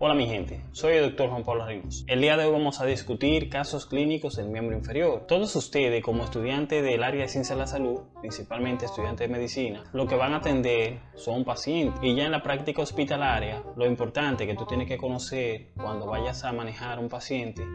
Hola mi gente, soy el Dr. Juan Pablo Ríos. El día de hoy vamos a discutir casos clínicos del miembro inferior. Todos ustedes como estudiantes del área de ciencia de la salud, principalmente estudiantes de medicina, lo que van a atender son pacientes. Y ya en la práctica hospitalaria, lo importante que tú tienes que conocer cuando vayas a manejar un paciente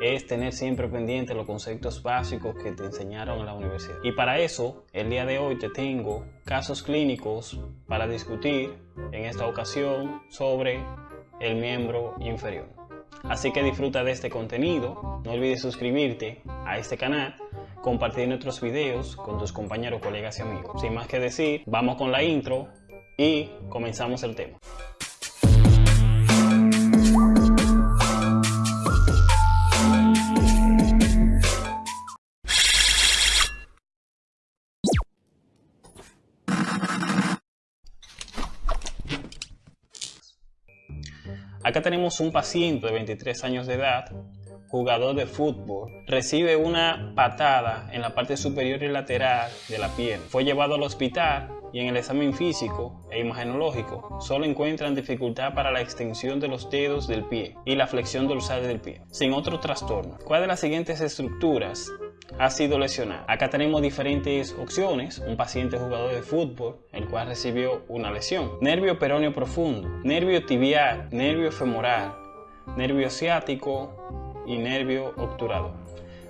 es tener siempre pendiente los conceptos básicos que te enseñaron en la universidad. Y para eso, el día de hoy te tengo casos clínicos para discutir en esta ocasión sobre el miembro inferior. Así que disfruta de este contenido, no olvides suscribirte a este canal, compartir nuestros videos con tus compañeros, colegas y amigos. Sin más que decir, vamos con la intro y comenzamos el tema. Acá tenemos un paciente de 23 años de edad, jugador de fútbol, recibe una patada en la parte superior y lateral de la pierna. Fue llevado al hospital y en el examen físico e imagenológico solo encuentran dificultad para la extensión de los dedos del pie y la flexión dorsal del pie, sin otro trastorno. ¿Cuál de las siguientes estructuras ha sido lesionado. Acá tenemos diferentes opciones. Un paciente jugador de fútbol, el cual recibió una lesión. Nervio peroneo profundo, nervio tibial, nervio femoral, nervio ciático y nervio obturador.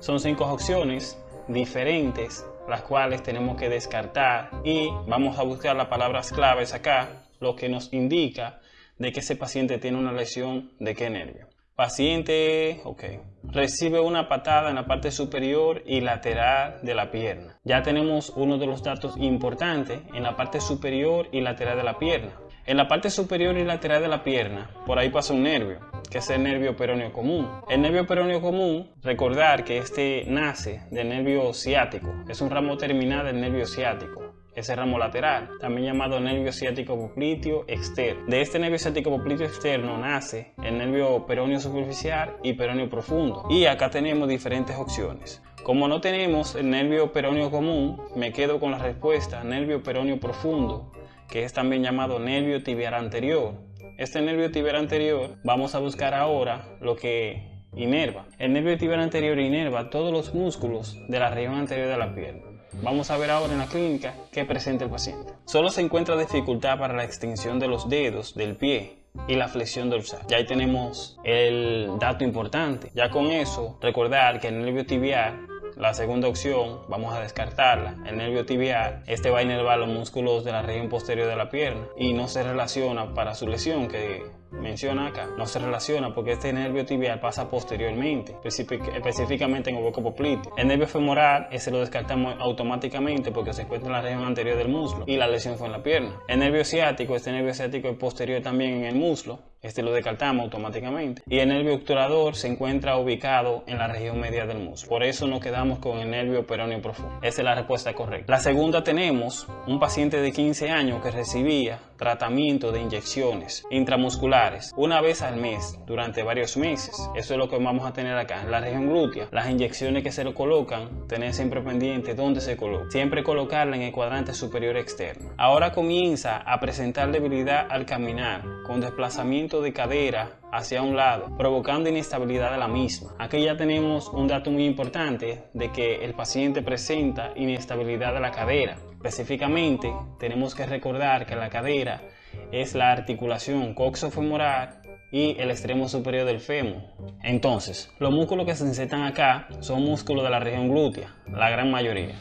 Son cinco opciones diferentes las cuales tenemos que descartar y vamos a buscar las palabras claves acá, lo que nos indica de que ese paciente tiene una lesión de qué nervio. Paciente, ok, recibe una patada en la parte superior y lateral de la pierna. Ya tenemos uno de los datos importantes en la parte superior y lateral de la pierna. En la parte superior y lateral de la pierna, por ahí pasa un nervio, que es el nervio peroneo común. El nervio peroneo común, recordar que este nace del nervio ciático, es un ramo terminal del nervio ciático ese ramo lateral, también llamado nervio ciático popliteo externo. De este nervio ciático popliteo externo nace el nervio peroneo superficial y peroneo profundo. Y acá tenemos diferentes opciones. Como no tenemos el nervio peroneo común, me quedo con la respuesta nervio peroneo profundo, que es también llamado nervio tibial anterior. Este nervio tibial anterior, vamos a buscar ahora lo que inerva. El nervio tibial anterior inerva todos los músculos de la región anterior de la pierna. Vamos a ver ahora en la clínica qué presenta el paciente. Solo se encuentra dificultad para la extensión de los dedos del pie y la flexión dorsal. Ya ahí tenemos el dato importante. Ya con eso, recordar que el nervio tibial la segunda opción, vamos a descartarla, el nervio tibial, este va a inervar los músculos de la región posterior de la pierna y no se relaciona para su lesión que menciona acá, no se relaciona porque este nervio tibial pasa posteriormente, específicamente en el hueco popliteo. El nervio femoral, ese lo descartamos automáticamente porque se encuentra en la región anterior del muslo y la lesión fue en la pierna. El nervio ciático, este nervio ciático es posterior también en el muslo, este lo descartamos automáticamente. Y el nervio obturador se encuentra ubicado en la región media del muslo. Por eso nos quedamos con el nervio peroneo profundo. Esa es la respuesta correcta. La segunda tenemos un paciente de 15 años que recibía tratamiento de inyecciones intramusculares una vez al mes durante varios meses. Eso es lo que vamos a tener acá. En la región glútea, las inyecciones que se le colocan, tener siempre pendiente dónde se coloca. Siempre colocarla en el cuadrante superior externo. Ahora comienza a presentar debilidad al caminar con desplazamiento de cadera hacia un lado, provocando inestabilidad de la misma. Aquí ya tenemos un dato muy importante de que el paciente presenta inestabilidad de la cadera. Específicamente, tenemos que recordar que la cadera es la articulación coxofemoral y el extremo superior del fémur. Entonces, los músculos que se insertan acá son músculos de la región glútea, la gran mayoría.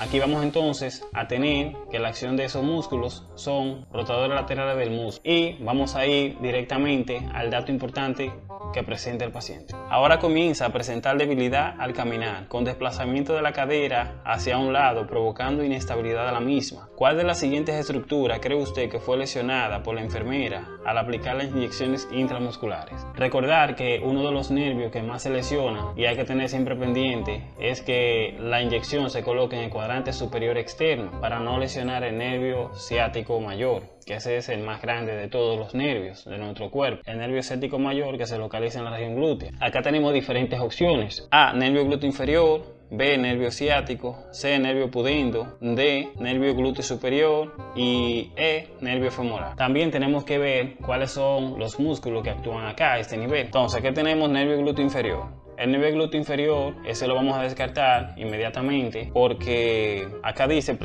Aquí vamos entonces a tener que la acción de esos músculos son rotadores laterales del músculo y vamos a ir directamente al dato importante que presenta el paciente. Ahora comienza a presentar debilidad al caminar, con desplazamiento de la cadera hacia un lado, provocando inestabilidad a la misma. ¿Cuál de las siguientes estructuras cree usted que fue lesionada por la enfermera al aplicar las inyecciones intramusculares? Recordar que uno de los nervios que más se lesiona y hay que tener siempre pendiente es que la inyección se coloque en el cuadrante superior externo para no lesionar el nervio ciático mayor que ese es el más grande de todos los nervios de nuestro cuerpo. El nervio ciático mayor que se localiza en la región glútea. Acá tenemos diferentes opciones. A. Nervio glúteo inferior, B, nervio ciático, C, nervio pudindo, D, nervio glúteo superior y E, nervio femoral. También tenemos que ver cuáles son los músculos que actúan acá a este nivel. Entonces, aquí tenemos nervio glúteo inferior. El nivel glúteo inferior, ese lo vamos a descartar inmediatamente porque acá dice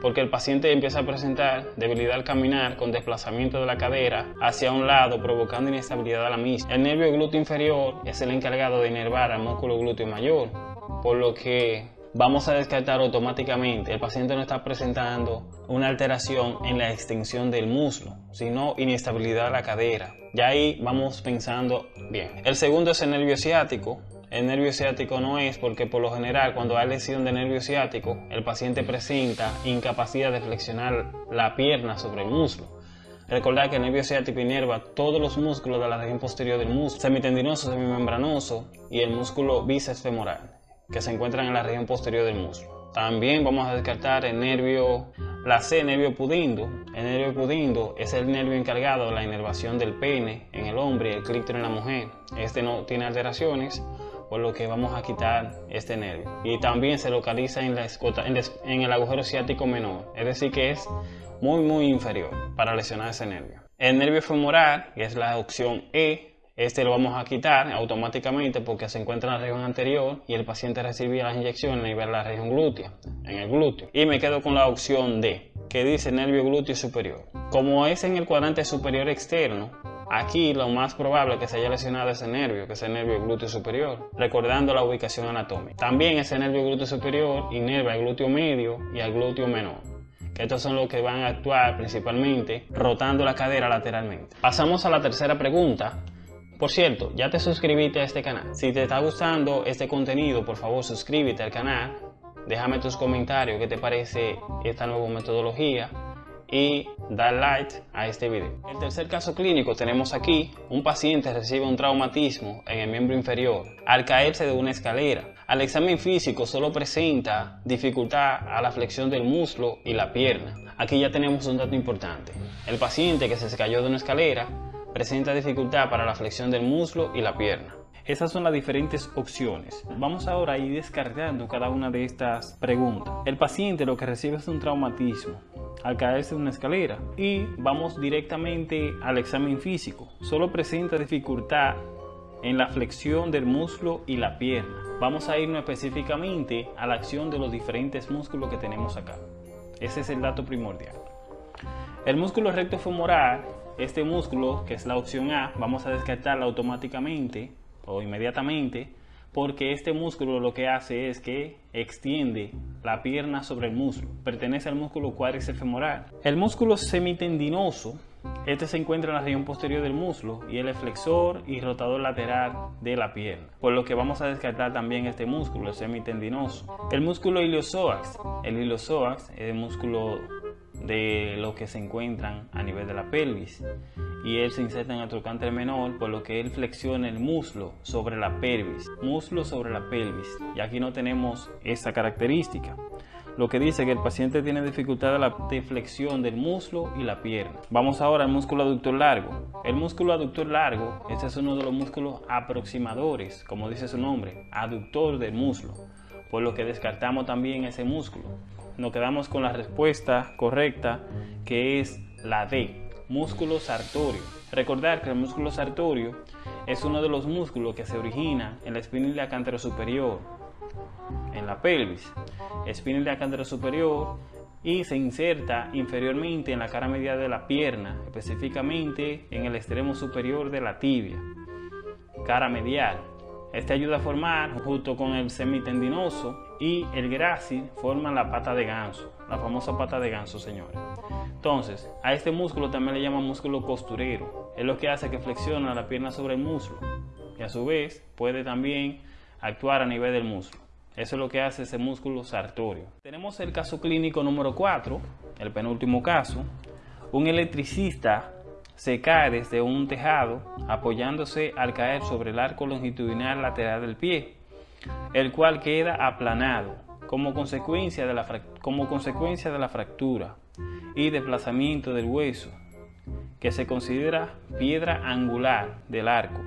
porque el paciente empieza a presentar debilidad al caminar con desplazamiento de la cadera hacia un lado provocando inestabilidad a la misma. El nervio glúteo inferior es el encargado de inervar al músculo glúteo mayor, por lo que vamos a descartar automáticamente. El paciente no está presentando una alteración en la extensión del muslo, sino inestabilidad de la cadera. Ya ahí vamos pensando bien. El segundo es el nervio ciático. El nervio ciático no es porque por lo general cuando hay lesión de nervio ciático el paciente presenta incapacidad de flexionar la pierna sobre el muslo. Recordar que el nervio ciático inerva todos los músculos de la región posterior del muslo, semitendinoso, semimembranoso y el músculo bíceps femoral que se encuentran en la región posterior del muslo. También vamos a descartar el nervio, la C, nervio pudindo. El nervio pudindo es el nervio encargado de la inervación del pene en el hombre y el clítoris en la mujer. Este no tiene alteraciones, por lo que vamos a quitar este nervio. Y también se localiza en, la en el agujero ciático menor, es decir que es muy muy inferior para lesionar ese nervio. El nervio femoral, que es la opción E, este lo vamos a quitar automáticamente porque se encuentra en la región anterior y el paciente recibía las inyecciones a nivel de la región glútea, en el glúteo. Y me quedo con la opción D, que dice nervio glúteo superior. Como es en el cuadrante superior externo, Aquí lo más probable es que se haya lesionado ese nervio, que es el nervio glúteo superior, recordando la ubicación anatómica. También ese nervio glúteo superior inerva el glúteo medio y el glúteo menor. Que estos son los que van a actuar principalmente rotando la cadera lateralmente. Pasamos a la tercera pregunta, por cierto, ya te suscribiste a este canal. Si te está gustando este contenido, por favor suscríbete al canal. Déjame tus comentarios qué te parece esta nueva metodología y dar like a este video. El tercer caso clínico tenemos aquí, un paciente recibe un traumatismo en el miembro inferior al caerse de una escalera. Al examen físico solo presenta dificultad a la flexión del muslo y la pierna. Aquí ya tenemos un dato importante. El paciente que se cayó de una escalera presenta dificultad para la flexión del muslo y la pierna. Esas son las diferentes opciones. Vamos ahora a ir descargando cada una de estas preguntas. El paciente lo que recibe es un traumatismo al caerse de una escalera y vamos directamente al examen físico. Solo presenta dificultad en la flexión del muslo y la pierna. Vamos a irnos específicamente a la acción de los diferentes músculos que tenemos acá. Ese es el dato primordial. El músculo recto femoral este músculo, que es la opción A, vamos a descartarla automáticamente inmediatamente porque este músculo lo que hace es que extiende la pierna sobre el músculo. Pertenece al músculo cuádriceps femoral. El músculo semitendinoso, este se encuentra en la región posterior del muslo y el flexor y rotador lateral de la pierna. Por lo que vamos a descartar también este músculo, el semitendinoso. El músculo iliopsoas. El iliopsoas es el músculo de lo que se encuentran a nivel de la pelvis y él se inserta en el trocánter menor por lo que él flexiona el muslo sobre la pelvis. Muslo sobre la pelvis. Y aquí no tenemos esa característica. Lo que dice que el paciente tiene dificultad de la flexión del muslo y la pierna. Vamos ahora al músculo aductor largo. El músculo aductor largo, este es uno de los músculos aproximadores, como dice su nombre, aductor del muslo, por lo que descartamos también ese músculo. Nos quedamos con la respuesta correcta que es la D, músculo sartorio. Recordar que el músculo sartorio es uno de los músculos que se origina en la espina cántaro superior, en la pelvis, espina cántaro superior y se inserta inferiormente en la cara media de la pierna, específicamente en el extremo superior de la tibia, cara medial. Este ayuda a formar, junto con el semitendinoso y el grácil, forman la pata de ganso, la famosa pata de ganso, señores. Entonces, a este músculo también le llaman músculo costurero. Es lo que hace que flexiona la pierna sobre el muslo y a su vez puede también actuar a nivel del muslo. Eso es lo que hace ese músculo sartorio. Tenemos el caso clínico número 4, el penúltimo caso. Un electricista se cae desde un tejado apoyándose al caer sobre el arco longitudinal lateral del pie, el cual queda aplanado como consecuencia de la, como consecuencia de la fractura y desplazamiento del hueso, que se considera piedra angular del arco.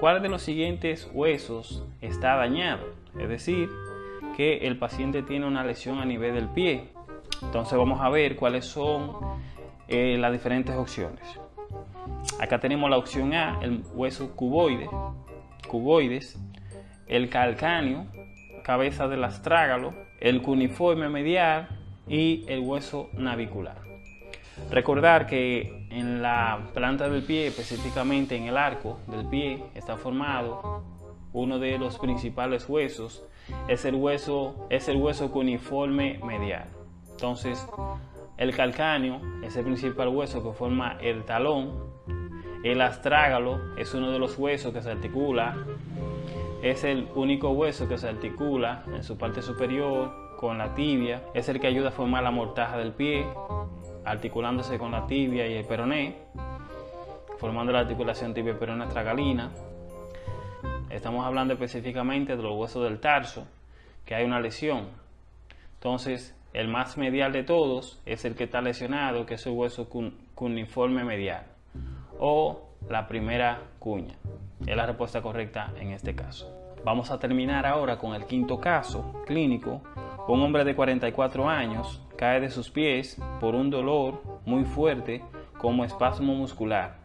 ¿Cuál de los siguientes huesos está dañado? Es decir, que el paciente tiene una lesión a nivel del pie. Entonces vamos a ver cuáles son eh, las diferentes opciones. Acá tenemos la opción A, el hueso cuboide, cuboides, el calcáneo, cabeza del astrágalo, el cuniforme medial y el hueso navicular. Recordar que en la planta del pie, específicamente en el arco del pie, está formado uno de los principales huesos, es el hueso, es el hueso cuniforme medial. Entonces, el calcáneo es el principal hueso que forma el talón, el astrágalo es uno de los huesos que se articula, es el único hueso que se articula en su parte superior con la tibia, es el que ayuda a formar la mortaja del pie, articulándose con la tibia y el peroné, formando la articulación tibia peroné tragalina. Estamos hablando específicamente de los huesos del tarso, que hay una lesión. Entonces, el más medial de todos es el que está lesionado, que es el hueso cuneiforme medial o la primera cuña. Es la respuesta correcta en este caso. Vamos a terminar ahora con el quinto caso clínico. Un hombre de 44 años cae de sus pies por un dolor muy fuerte como espasmo muscular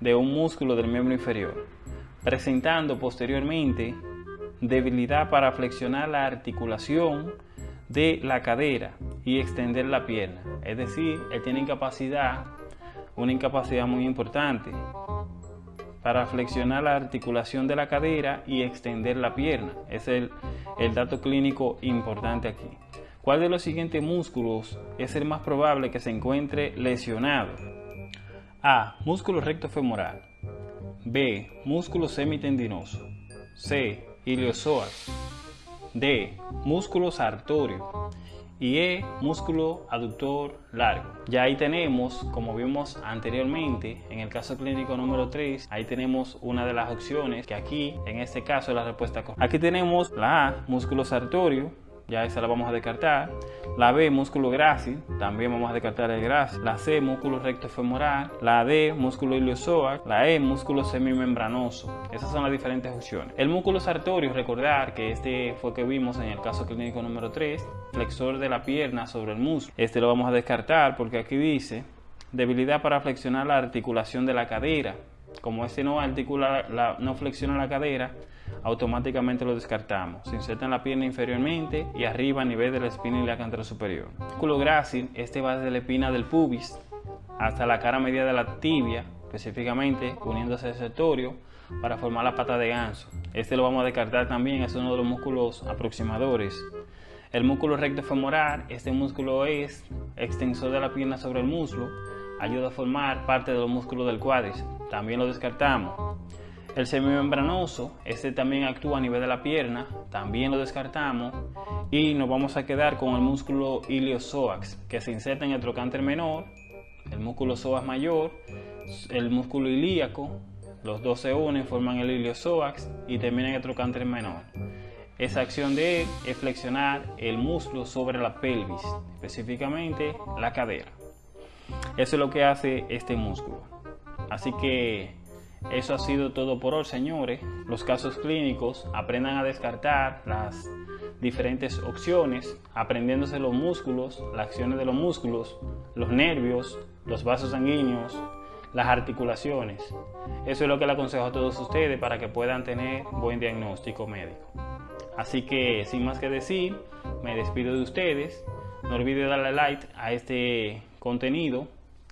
de un músculo del miembro inferior, presentando posteriormente debilidad para flexionar la articulación de la cadera y extender la pierna. Es decir, él tiene incapacidad una incapacidad muy importante para flexionar la articulación de la cadera y extender la pierna. Es el, el dato clínico importante aquí. ¿Cuál de los siguientes músculos es el más probable que se encuentre lesionado? A. Músculo recto femoral. B. Músculo semitendinoso. C. Iliozoas. D. Músculo sartorio y E, músculo aductor largo. Ya ahí tenemos, como vimos anteriormente, en el caso clínico número 3, ahí tenemos una de las opciones que aquí, en este caso, la respuesta correcta. Aquí tenemos la A, músculo sartorio, ya esa la vamos a descartar. La B, músculo grácil, también vamos a descartar el grácil. La C, músculo recto femoral. La D, músculo iliozoac. La E, músculo semimembranoso. Esas son las diferentes opciones. El músculo sartorio, recordar que este fue que vimos en el caso clínico número 3, flexor de la pierna sobre el músculo. Este lo vamos a descartar porque aquí dice debilidad para flexionar la articulación de la cadera. Como este no, articula la, no flexiona la cadera, automáticamente lo descartamos. Se inserta en la pierna inferiormente y arriba a nivel de la espina ilíaca superior. El músculo grácil, este va desde la espina del pubis hasta la cara media de la tibia, específicamente uniéndose al sectorio para formar la pata de ganso. Este lo vamos a descartar también, es uno de los músculos aproximadores. El músculo recto femoral, este músculo es extensor de la pierna sobre el muslo, ayuda a formar parte de los músculos del cuádriceps. También lo descartamos. El semimembranoso, este también actúa a nivel de la pierna, también lo descartamos y nos vamos a quedar con el músculo iliopsoas que se inserta en el trocánter menor, el músculo psoas mayor, el músculo ilíaco, los dos se unen, forman el iliopsoas y terminan en el trocánter menor. Esa acción de él es flexionar el músculo sobre la pelvis, específicamente la cadera. Eso es lo que hace este músculo. Así que eso ha sido todo por hoy, señores. Los casos clínicos, aprendan a descartar las diferentes opciones, aprendiéndose los músculos, las acciones de los músculos, los nervios, los vasos sanguíneos, las articulaciones. Eso es lo que le aconsejo a todos ustedes para que puedan tener buen diagnóstico médico. Así que sin más que decir, me despido de ustedes. No olvides darle like a este contenido,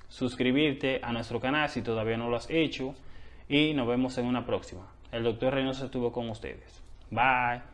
suscribirte a nuestro canal si todavía no lo has hecho y nos vemos en una próxima. El doctor Reynoso estuvo con ustedes. Bye.